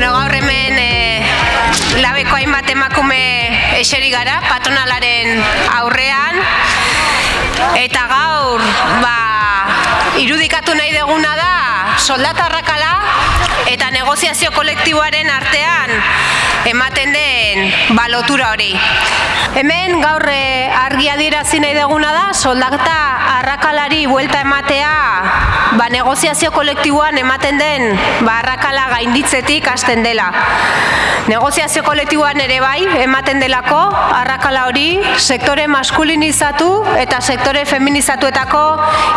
Bueno, gaur hemen e, labeko hainbat emakume eseri gara, patronalaren aurrean. Eta gaur, ba, irudikatu nahi deguna da, soldatarrakala eta negoziazio kolektiboaren artean ematen den balotura hori. Hemen gaur eh, argi adierazi nahi deguna da soldata arrakalari buelta ematea ba, negoziazio kolektiboan ematen den ba, arrakala gainditzetik hasten dela. Negoziazio kolektiboan ere bai ematen delako arrakala hori sektore maskulinizatu eta sektore feminizatuetako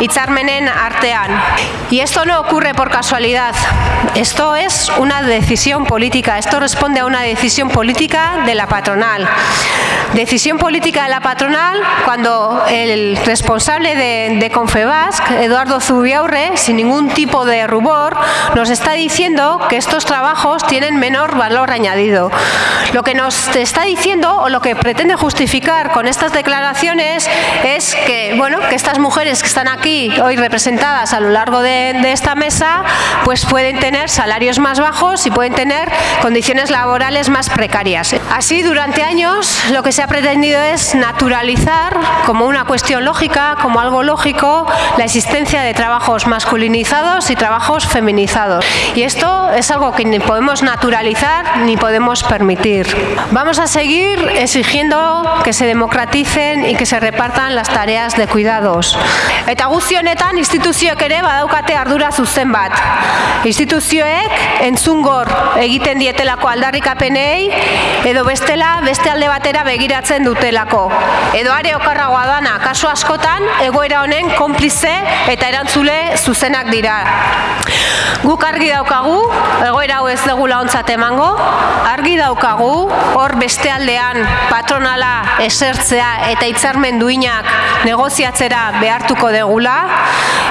hitzarmenen artean. Y esto no ocurre por casualidad. Esto es una decisión política. Esto responde a una decisión política de la patronal. Decisión política de la patronal cuando el responsable de, de Confebasc, Eduardo Zubiaurre, sin ningún tipo de rubor, nos está diciendo que estos trabajos tienen menor valor añadido. Lo que nos está diciendo o lo que pretende justificar con estas declaraciones es que, bueno, que estas mujeres que están aquí hoy representadas a lo largo de, de esta mesa, pues pueden tener salarios más bajos y pueden tener condiciones laborales más precarias. Así, durante años, lo que se ha pretendido es naturalizar como una cuestión lógica, como algo lógico, la existencia de trabajos masculinizados y trabajos feminizados. Y esto es algo que ni podemos naturalizar ni podemos permitir. Vamos a seguir exigiendo que se democraticen y que se repartan las tareas de cuidados. Eta guzti honetan instituzioek ere badaukate ardura zuzen bat. Instituzioek entzungor egiten dietelako aldarrikapenei edo bestela beste alde batera begiratzen dutelako. Edo are okarragoa dana, kasu askotan egoera honen konplize eta erantzule zuzenak dira. Guk argi daukagu, egoera hau ez degula ontzat emango, argi daukagu, hor beste aldean patronala esertzea eta hitzarmen duinak negoziatzera behartuko degula,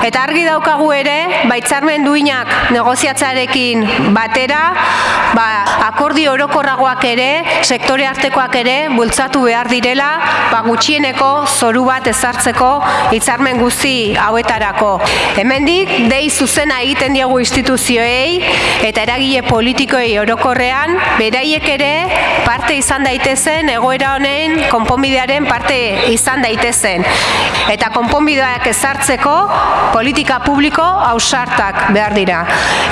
eta argi daukagu ere, ba hitzarmen duinak negoziatzarekin batera, ba, akordi orokorragoak ere, sektore artekoak ere, bultzatu behar direla, ba, gutxieneko zoru bat ezartzeko hitzarmen guzti hauetarako. Hemendik dei zuzena egiten diegu instituzioei eta eragile politikoei orokorrean beraiek ere parte izan daitezen egoera honen konponbidearen parte izan daitezen. Eta konponbideak ezartzeko politika publiko ausartak behar dira.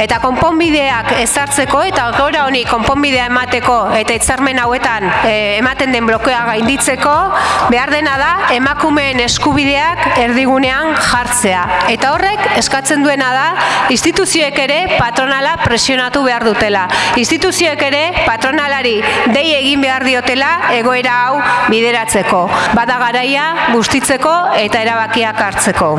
Eta konponbideak ezartzeko eta egoera honi konponbidea emateko eta hitzarmen hauetan eh, ematen den blokeoa gainditzeko behar dena da emakumeen eskubideak erdigunean jartzea. Eta horrek eskatzen duena da instituzioek ere patronala presionatu behar dutela. Instituzioek ere patronalari dei egin behar diotela egoera hau bideratzeko. Bada garaia bustitzeko eta erabakiak hartzeko.